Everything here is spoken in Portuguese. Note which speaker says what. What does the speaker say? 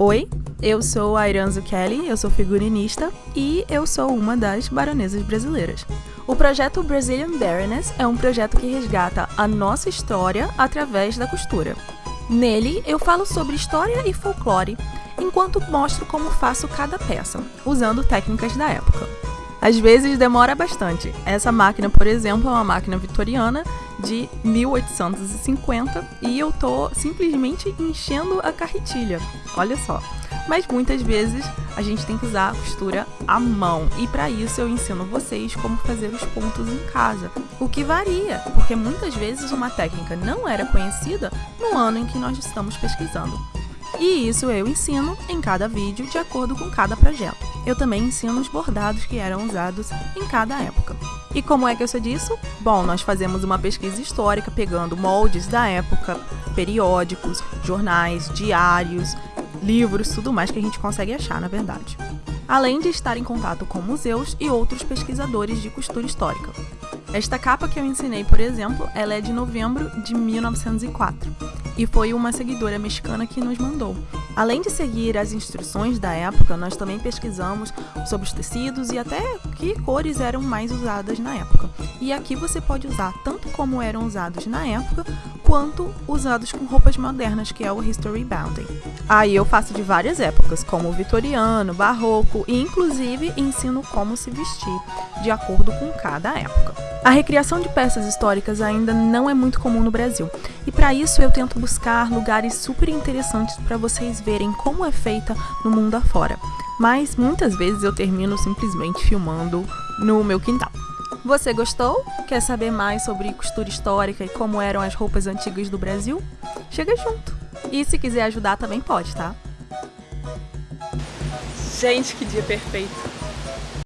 Speaker 1: Oi, eu sou a Iranzo Kelly, eu sou figurinista e eu sou uma das baronesas brasileiras. O projeto Brazilian Baroness é um projeto que resgata a nossa história através da costura. Nele, eu falo sobre história e folclore, enquanto mostro como faço cada peça, usando técnicas da época. Às vezes demora bastante. Essa máquina, por exemplo, é uma máquina vitoriana de 1850 e eu tô simplesmente enchendo a carretilha. Olha só. Mas muitas vezes a gente tem que usar a costura à mão e para isso eu ensino vocês como fazer os pontos em casa, o que varia, porque muitas vezes uma técnica não era conhecida no ano em que nós estamos pesquisando. E isso eu ensino em cada vídeo de acordo com cada projeto. Eu também ensino os bordados que eram usados em cada época. E como é que eu sei disso? Bom, nós fazemos uma pesquisa histórica pegando moldes da época, periódicos, jornais, diários, livros, tudo mais que a gente consegue achar, na verdade. Além de estar em contato com museus e outros pesquisadores de costura histórica. Esta capa que eu ensinei, por exemplo, ela é de novembro de 1904 e foi uma seguidora mexicana que nos mandou. Além de seguir as instruções da época, nós também pesquisamos sobre os tecidos e até que cores eram mais usadas na época. E aqui você pode usar tanto como eram usados na época, quanto usados com roupas modernas, que é o History Bounding. Aí eu faço de várias épocas, como vitoriano, barroco e inclusive ensino como se vestir, de acordo com cada época. A recriação de peças históricas ainda não é muito comum no Brasil, e para isso eu tento buscar lugares super interessantes para vocês verem como é feita no mundo afora. Mas muitas vezes eu termino simplesmente filmando no meu quintal. Você gostou? Quer saber mais sobre costura histórica e como eram as roupas antigas do Brasil? Chega junto! E se quiser ajudar também pode, tá? Gente, que dia perfeito!